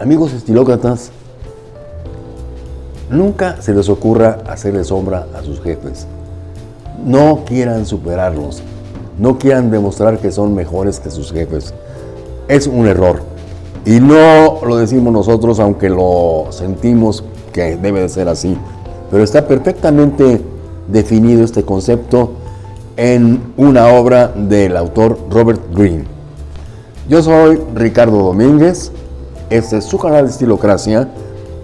Amigos estilócratas, nunca se les ocurra hacerle sombra a sus jefes. No quieran superarlos. No quieran demostrar que son mejores que sus jefes. Es un error. Y no lo decimos nosotros, aunque lo sentimos que debe de ser así. Pero está perfectamente definido este concepto en una obra del autor Robert Greene. Yo soy Ricardo Domínguez este es su canal de Estilocracia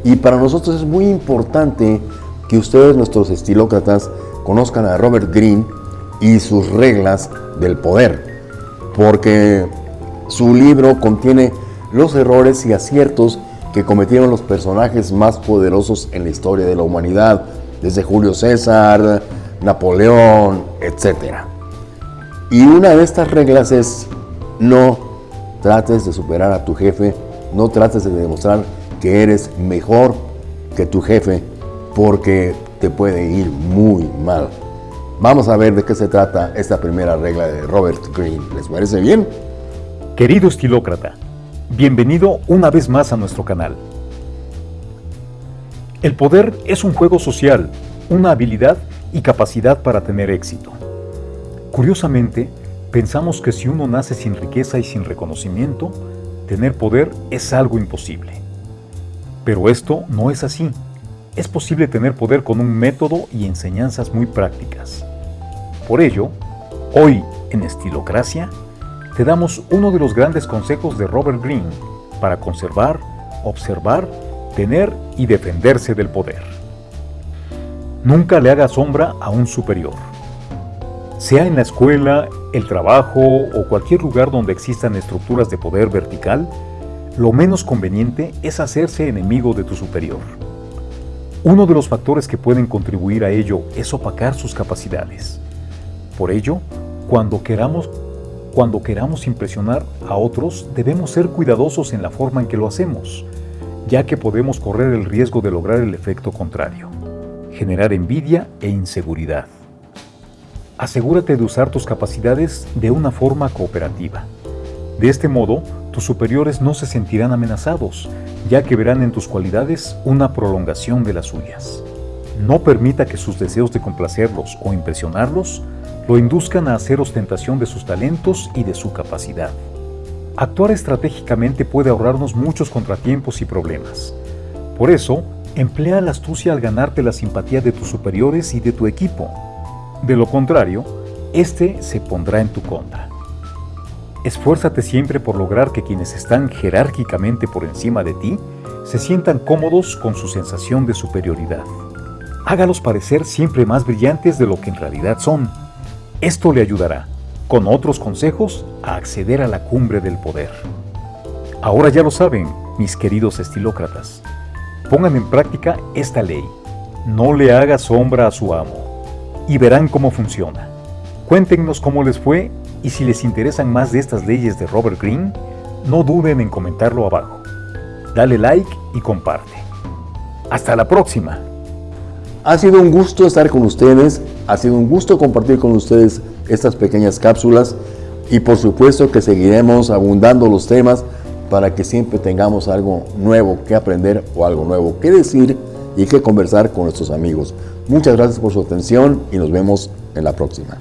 y para nosotros es muy importante que ustedes, nuestros estilócratas, conozcan a Robert Greene y sus reglas del poder, porque su libro contiene los errores y aciertos que cometieron los personajes más poderosos en la historia de la humanidad, desde Julio César, Napoleón, etc. Y una de estas reglas es no trates de superar a tu jefe no trates de demostrar que eres mejor que tu jefe porque te puede ir muy mal. Vamos a ver de qué se trata esta primera regla de Robert Greene. ¿Les parece bien? Querido estilócrata, bienvenido una vez más a nuestro canal. El poder es un juego social, una habilidad y capacidad para tener éxito. Curiosamente, pensamos que si uno nace sin riqueza y sin reconocimiento, tener poder es algo imposible. Pero esto no es así. Es posible tener poder con un método y enseñanzas muy prácticas. Por ello, hoy en Estilocracia, te damos uno de los grandes consejos de Robert Greene para conservar, observar, tener y defenderse del poder. Nunca le haga sombra a un superior. Sea en la escuela, el trabajo o cualquier lugar donde existan estructuras de poder vertical, lo menos conveniente es hacerse enemigo de tu superior. Uno de los factores que pueden contribuir a ello es opacar sus capacidades. Por ello, cuando queramos, cuando queramos impresionar a otros, debemos ser cuidadosos en la forma en que lo hacemos, ya que podemos correr el riesgo de lograr el efecto contrario, generar envidia e inseguridad. Asegúrate de usar tus capacidades de una forma cooperativa. De este modo, tus superiores no se sentirán amenazados, ya que verán en tus cualidades una prolongación de las suyas. No permita que sus deseos de complacerlos o impresionarlos lo induzcan a hacer ostentación de sus talentos y de su capacidad. Actuar estratégicamente puede ahorrarnos muchos contratiempos y problemas. Por eso, emplea la astucia al ganarte la simpatía de tus superiores y de tu equipo de lo contrario, este se pondrá en tu contra. Esfuérzate siempre por lograr que quienes están jerárquicamente por encima de ti se sientan cómodos con su sensación de superioridad. Hágalos parecer siempre más brillantes de lo que en realidad son. Esto le ayudará, con otros consejos, a acceder a la cumbre del poder. Ahora ya lo saben, mis queridos estilócratas. Pongan en práctica esta ley. No le haga sombra a su amo y verán cómo funciona. Cuéntenos cómo les fue y si les interesan más de estas leyes de Robert Greene, no duden en comentarlo abajo. Dale like y comparte. Hasta la próxima. Ha sido un gusto estar con ustedes, ha sido un gusto compartir con ustedes estas pequeñas cápsulas y por supuesto que seguiremos abundando los temas para que siempre tengamos algo nuevo que aprender o algo nuevo que decir y que conversar con nuestros amigos. Muchas gracias por su atención y nos vemos en la próxima.